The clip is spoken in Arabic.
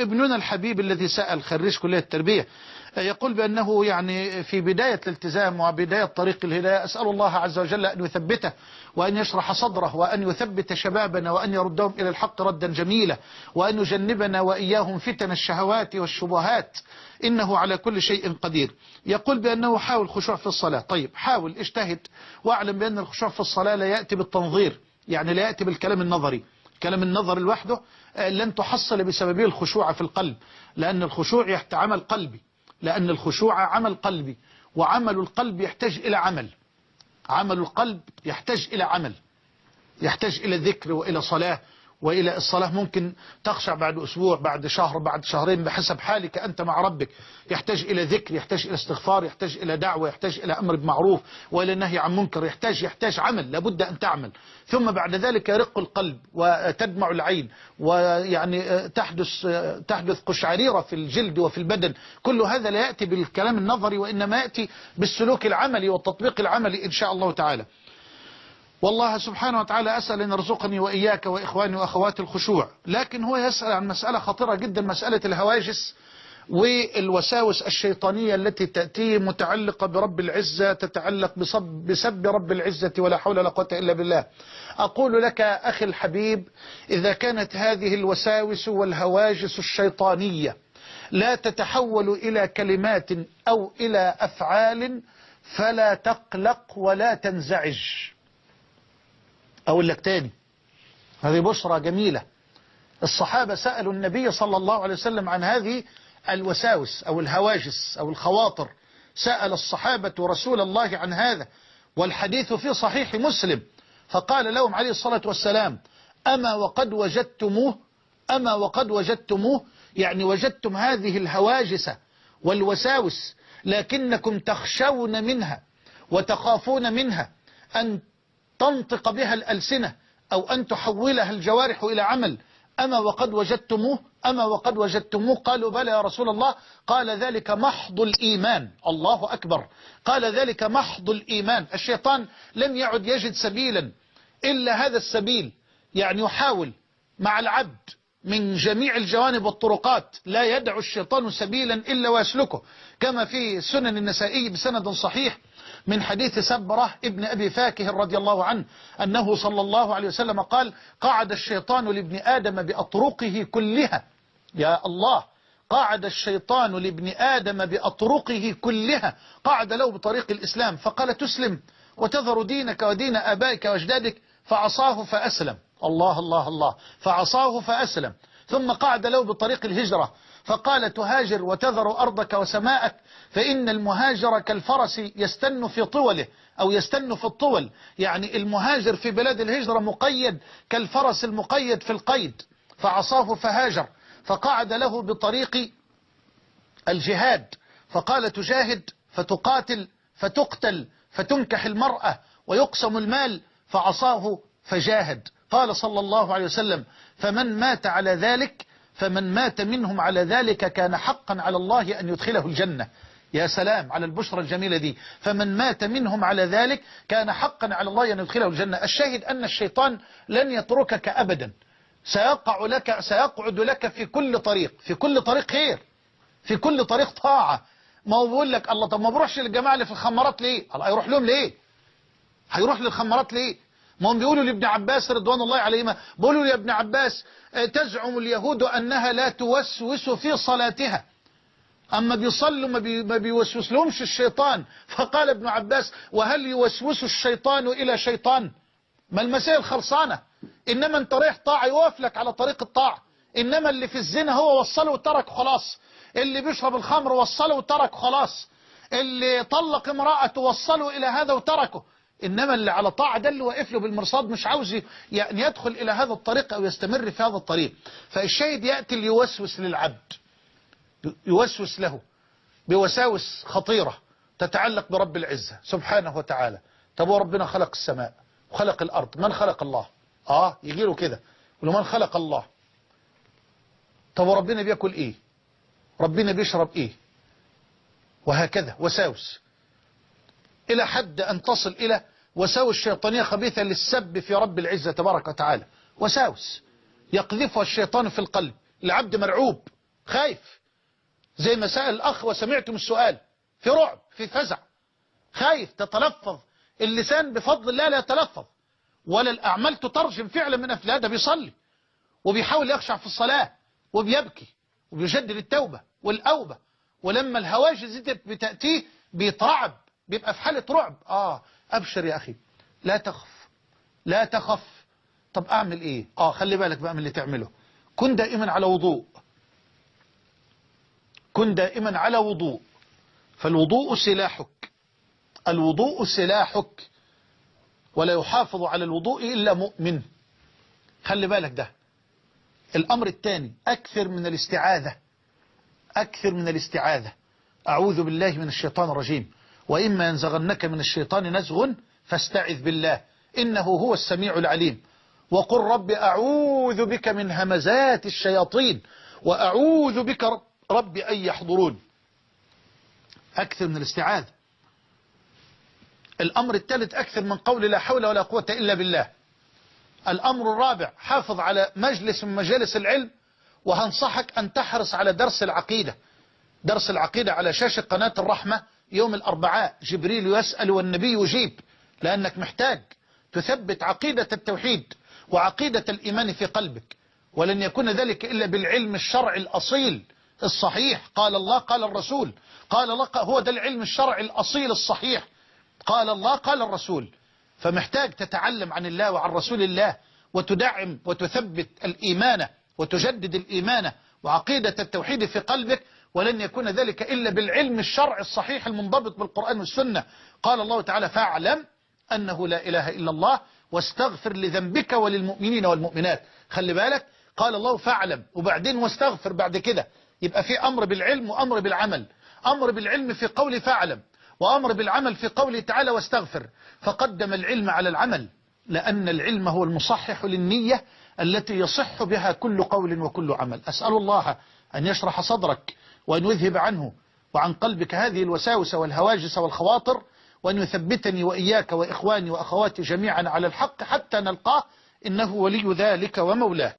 ابننا الحبيب الذي سأل خريج كلية التربية يقول بأنه يعني في بداية الالتزام وبداية طريق الهداية أسأل الله عز وجل أن يثبته وأن يشرح صدره وأن يثبت شبابنا وأن يردهم إلى الحق ردا جميلا وأن يجنبنا وإياهم فتن الشهوات والشبهات إنه على كل شيء قدير. يقول بأنه حاول خشوع في الصلاة. طيب حاول اجتهد واعلم بأن الخشوع في الصلاة لا يأتي بالتنظير يعني لا يأتي بالكلام النظري. كلام النظر لوحده لن تحصل بسببه الخشوع في القلب لأن الخشوع يحت عمل قلبي لأن الخشوع عمل قلبي وعمل القلب يحتاج إلى عمل. عمل القلب يحتاج إلى عمل يحتاج إلى ذكر وإلى صلاة. وإلى الصلاة ممكن تخشع بعد أسبوع بعد شهر بعد شهرين بحسب حالك أنت مع ربك. يحتاج إلى ذكر يحتاج إلى استغفار يحتاج إلى دعوة يحتاج إلى أمر بمعروف وإلى نهي عن منكر يحتاج يحتاج عمل لابد أن تعمل. ثم بعد ذلك يرق القلب وتدمع العين ويعني تحدث تحدث قشعريرة في الجلد وفي البدن. كل هذا لا يأتي بالكلام النظري وإنما يأتي بالسلوك العملي والتطبيق العملي إن شاء الله تعالى. والله سبحانه وتعالى أسأل أن يرزقني وإياك وإخواني وأخواتي الخشوع. لكن هو يسأل عن مسألة خطيرة جدا مسألة الهواجس والوساوس الشيطانية التي تأتي متعلقة برب العزة تتعلق بسب, بسب رب العزة ولا حول ولا قوة إلا بالله. أقول لك أخي الحبيب إذا كانت هذه الوساوس والهواجس الشيطانية لا تتحول إلى كلمات أو إلى أفعال فلا تقلق ولا تنزعج. لك تاني. هذه بشرى جميلة. الصحابة سألوا النبي صلى الله عليه وسلم عن هذه الوساوس أو الهواجس أو الخواطر. سأل الصحابة رسول الله عن هذا والحديث في صحيح مسلم. فقال لهم عليه الصلاة والسلام أما وقد وجدتموه؟ أما وقد وجدتموه؟ يعني وجدتم هذه الهواجس والوساوس لكنكم تخشون منها وتخافون منها أن تنطق بها الألسنة أو أن تحولها الجوارح إلى عمل. أما وقد وجدتموه؟ أما وقد وجدتموه؟ قالوا بلى يا رسول الله. قال ذلك محض الإيمان. الله أكبر. قال ذلك محض الإيمان. الشيطان لم يعد يجد سبيلا إلا هذا السبيل. يعني يحاول مع العبد من جميع الجوانب والطرقات. لا يدع الشيطان سبيلا إلا ويسلكه. كما في سنن النسائي بسند صحيح من حديث سبرة ابن أبي فاكه رضي الله عنه أنه صلى الله عليه وسلم قال قعد الشيطان لابن آدم بأطرقه كلها. يا الله! قعد الشيطان لابن آدم بأطرقه كلها. قعد له بطريق الإسلام فقال تسلم وتذر دينك ودين أبائك وأجدادك. فعصاه فأسلم. الله الله الله. فعصاه فأسلم. ثم قعد له بطريق الهجرة. فقال تهاجر وتذر أرضك وسماءك فإن المهاجر كالفرس يستن في طوله أو يستن في الطول. يعني المهاجر في بلاد الهجرة مقيد كالفرس المقيد في القيد. فعصاه فهاجر. فقعد له بطريق الجهاد. فقال تجاهد فتقاتل فتقتل فتنكح المرأة ويقسم المال. فعصاه فجاهد. قال صلى الله عليه وسلم فمن مات على ذلك فمن مات منهم على ذلك كان حقا على الله أن يدخله الجنة. يا سلام على البشرى الجميلة دي. فمن مات منهم على ذلك كان حقا على الله أن يدخله الجنة. الشاهد أن الشيطان لن يتركك أبدا. سيقع لك سيقعد لك في كل طريق في كل طريق خير في كل طريق طاعة. ما هو بيقول لك الله طب ما بروحش للجماعة اللي في الخمارات ليه؟ الله يروح لهم ليه؟ هيروح للخمارات ليه؟ ما هم بيقولوا لابن عباس رضوان الله عليهما بيقولوا يا ابن عباس تزعم اليهود أنها لا توسوس في صلاتها. أما بيصلوا ما, بي ما بيوسوس لهمش الشيطان. فقال ابن عباس وهل يوسوس الشيطان إلى شيطان؟ ما المسائل خلصانة إنما أنت رايح طاعة يوقف لك على طريق الطاعة إنما اللي في الزنا هو وصله وترك خلاص. اللي بيشرب الخمر وصله وترك خلاص. اللي طلق امرأة وصله إلى هذا وتركه. إنما اللي على طاعة ده اللي واقف له بالمرصاد مش عاوز يعني يدخل إلى هذا الطريق أو يستمر في هذا الطريق. فالشاهد يأتي ليوسوس للعبد. يوسوس له بوساوس خطيرة تتعلق برب العزة سبحانه وتعالى. طب وربنا خلق السماء وخلق الأرض. من خلق الله؟ آه يجي له كده ولو من خلق الله؟ طب وربنا بياكل إيه؟ ربنا بيشرب إيه؟ وهكذا. وساوس. إلى حد أن تصل إلى وساوس شيطانية خبيثة للسب في رب العزة تبارك وتعالى. وساوس. يقذفها الشيطان في القلب. العبد مرعوب. خايف. زي ما سأل الأخ وسمعتم السؤال. في رعب في فزع. خايف. تتلفظ. اللسان بفضل الله لا يتلفظ. ولا الأعمال تترجم فعلا من أفلاه ده بيصلي. وبيحاول يخشع في الصلاة. وبيبكي. وبيجدد التوبة والأوبة. ولما الهواجس دي بتأتيه بيترعب. بيبقى في حالة رعب. آه أبشر يا أخي. لا تخف. لا تخف. طب أعمل إيه؟ آه خلي بالك بقى من اللي تعمله. كن دائما على وضوء. كن دائما على وضوء. فالوضوء سلاحك. الوضوء سلاحك. ولا يحافظ على الوضوء إلا مؤمن. خلي بالك ده. الأمر الثاني أكثر من الاستعاذة. أكثر من الاستعاذة. أعوذ بالله من الشيطان الرجيم. وإما ينزغنك من الشيطان نزغ فاستعذ بالله. إنه هو السميع العليم. وقل رب أعوذ بك من همزات الشياطين وأعوذ بك رب أن يحضرون. أكثر من الاستعاذة. الأمر الثالث أكثر من قول لا حول ولا قوة إلا بالله. الأمر الرابع حافظ على مجلس من مجالس العلم وهنصحك أن تحرص على درس العقيدة. درس العقيدة على شاشة قناة الرحمة يوم الأربعاء جبريل يسأل والنبي يجيب لأنك محتاج تثبت عقيدة التوحيد وعقيدة الإيمان في قلبك. ولن يكون ذلك إلا بالعلم الشرعي الأصيل الصحيح. قال الله قال الرسول قال الله هو ده العلم الشرعي الأصيل الصحيح. قال الله قال الرسول. فمحتاج تتعلم عن الله وعن رسول الله وتدعم وتثبت الإيمان وتجدد الإيمان وعقيدة التوحيد في قلبك. ولن يكون ذلك إلا بالعلم الشرعي الصحيح المنضبط بالقرآن والسنة. قال الله تعالى فاعلم أنه لا إله إلا الله واستغفر لذنبك وللمؤمنين والمؤمنات. خلي بالك. قال الله فاعلم. وبعدين واستغفر بعد كده. يبقى في أمر بالعلم وأمر بالعمل. أمر بالعلم في قول فاعلم وأمر بالعمل في قوله تعالى واستغفر فقدم العلم على العمل لأن العلم هو المصحح للنية التي يصح بها كل قول وكل عمل. أسأل الله أن يشرح صدرك وأن يذهب عنه وعن قلبك هذه الوساوس والهواجس والخواطر وأن يثبتني وإياك وإخواني وأخواتي جميعا على الحق حتى نلقاه. إنه ولي ذلك ومولاه.